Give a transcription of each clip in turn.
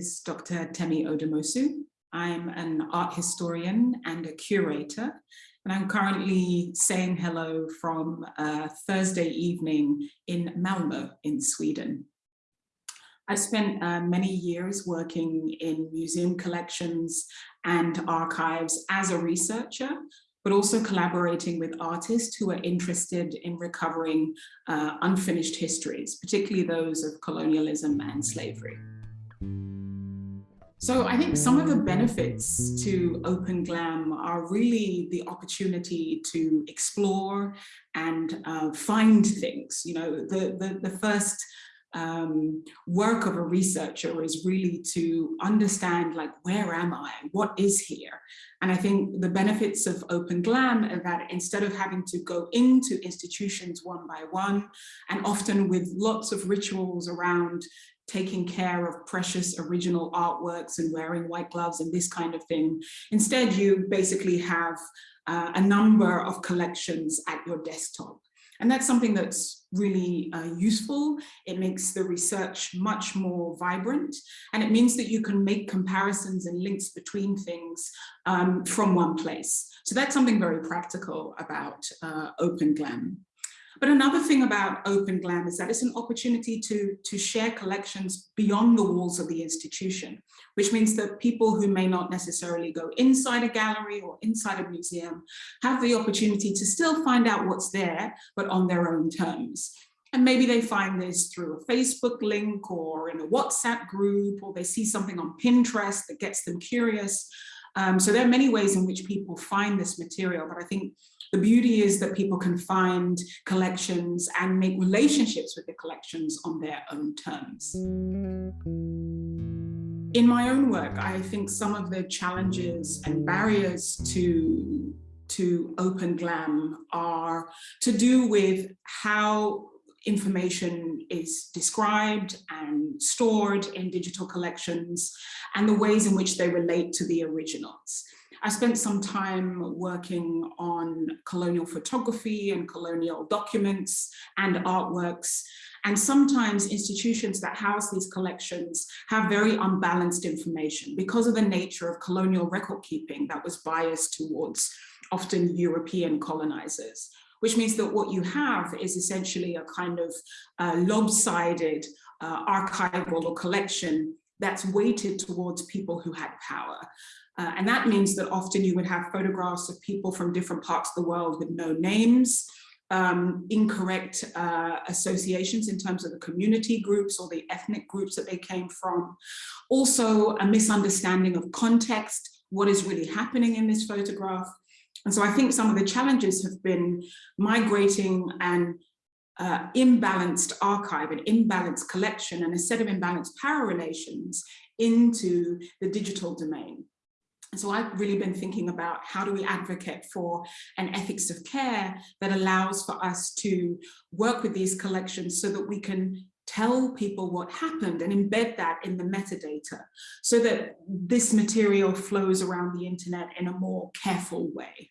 is Dr. Temi Odumosu. I'm an art historian and a curator, and I'm currently saying hello from Thursday evening in Malmö in Sweden. I spent uh, many years working in museum collections and archives as a researcher, but also collaborating with artists who are interested in recovering uh, unfinished histories, particularly those of colonialism and slavery. So I think some of the benefits to Open Glam are really the opportunity to explore and uh, find things. You know, the, the, the first um, work of a researcher is really to understand like, where am I? What is here? And I think the benefits of Open Glam are that instead of having to go into institutions one by one, and often with lots of rituals around taking care of precious original artworks and wearing white gloves and this kind of thing. Instead, you basically have uh, a number of collections at your desktop. And that's something that's really uh, useful. It makes the research much more vibrant and it means that you can make comparisons and links between things um, from one place. So that's something very practical about uh, Open Glam. But another thing about Open Glam is that it's an opportunity to, to share collections beyond the walls of the institution, which means that people who may not necessarily go inside a gallery or inside a museum have the opportunity to still find out what's there, but on their own terms. And maybe they find this through a Facebook link or in a WhatsApp group, or they see something on Pinterest that gets them curious. Um, so there are many ways in which people find this material, but I think the beauty is that people can find collections and make relationships with the collections on their own terms. In my own work, I think some of the challenges and barriers to, to open glam are to do with how information is described and stored in digital collections and the ways in which they relate to the originals. I spent some time working on colonial photography and colonial documents and artworks. And sometimes institutions that house these collections have very unbalanced information because of the nature of colonial record keeping that was biased towards often European colonizers which means that what you have is essentially a kind of uh, lopsided uh, archival or collection that's weighted towards people who had power. Uh, and that means that often you would have photographs of people from different parts of the world with no names, um, incorrect uh, associations in terms of the community groups or the ethnic groups that they came from. Also a misunderstanding of context, what is really happening in this photograph. And so I think some of the challenges have been migrating and uh, imbalanced archive, an imbalanced collection and a set of imbalanced power relations into the digital domain. And so I've really been thinking about how do we advocate for an ethics of care that allows for us to work with these collections so that we can tell people what happened and embed that in the metadata so that this material flows around the internet in a more careful way.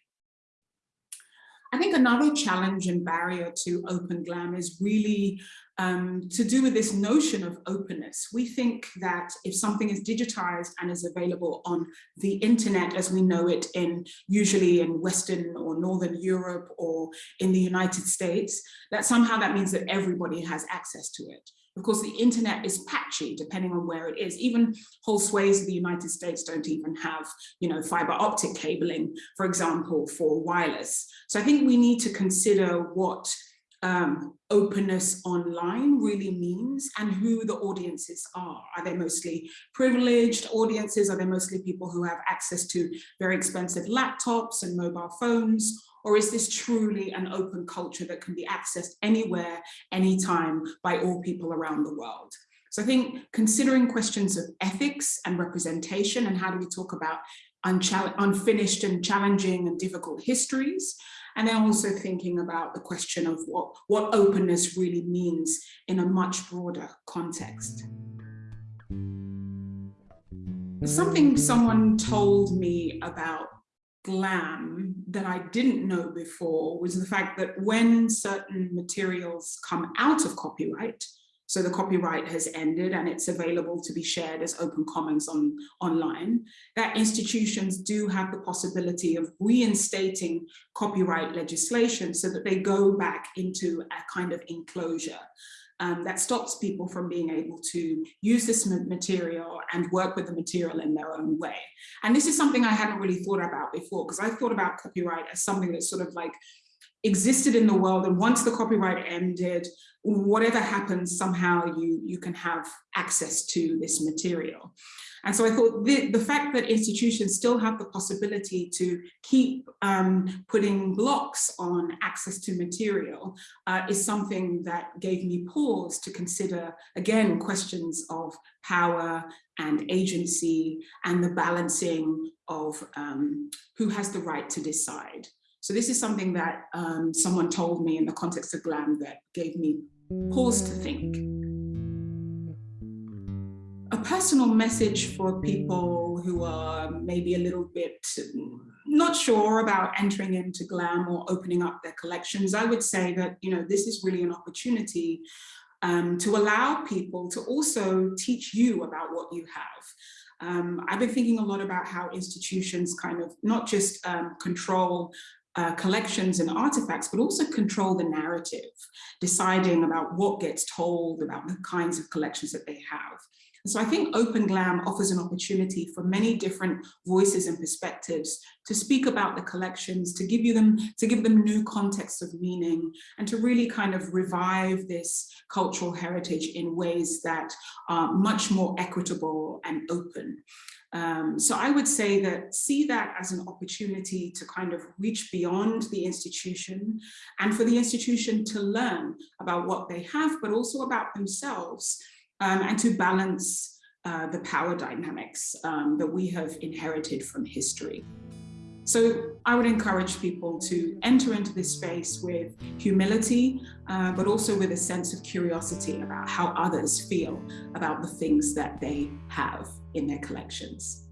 I think another challenge and barrier to Open Glam is really um, to do with this notion of openness. We think that if something is digitized and is available on the internet as we know it in usually in Western or Northern Europe or in the United States, that somehow that means that everybody has access to it. Of course, the internet is patchy depending on where it is. Even whole swathes of the United States don't even have, you know, fiber optic cabling, for example, for wireless. So I think we need to consider what um, openness online really means and who the audiences are. Are they mostly privileged audiences? Are they mostly people who have access to very expensive laptops and mobile phones? Or is this truly an open culture that can be accessed anywhere, anytime by all people around the world? So I think considering questions of ethics and representation and how do we talk about unfinished and challenging and difficult histories, and then also thinking about the question of what, what openness really means in a much broader context. Something someone told me about glam that I didn't know before was the fact that when certain materials come out of copyright, so the copyright has ended and it's available to be shared as open commons on online, that institutions do have the possibility of reinstating copyright legislation so that they go back into a kind of enclosure um, that stops people from being able to use this material and work with the material in their own way. And this is something I hadn't really thought about before because I thought about copyright as something that's sort of like existed in the world and once the copyright ended whatever happens somehow you you can have access to this material and so I thought the, the fact that institutions still have the possibility to keep um, putting blocks on access to material uh, is something that gave me pause to consider, again, questions of power and agency and the balancing of um, who has the right to decide. So this is something that um, someone told me in the context of GLAM that gave me pause to think. A personal message for people who are maybe a little bit not sure about entering into GLAM or opening up their collections, I would say that, you know, this is really an opportunity um, to allow people to also teach you about what you have. Um, I've been thinking a lot about how institutions kind of not just um, control uh, collections and artifacts, but also control the narrative, deciding about what gets told, about the kinds of collections that they have. So I think Open Glam offers an opportunity for many different voices and perspectives to speak about the collections, to give you them, to give them new contexts of meaning, and to really kind of revive this cultural heritage in ways that are much more equitable and open. Um, so I would say that see that as an opportunity to kind of reach beyond the institution and for the institution to learn about what they have, but also about themselves um, and to balance uh, the power dynamics um, that we have inherited from history. So I would encourage people to enter into this space with humility, uh, but also with a sense of curiosity about how others feel about the things that they have in their collections.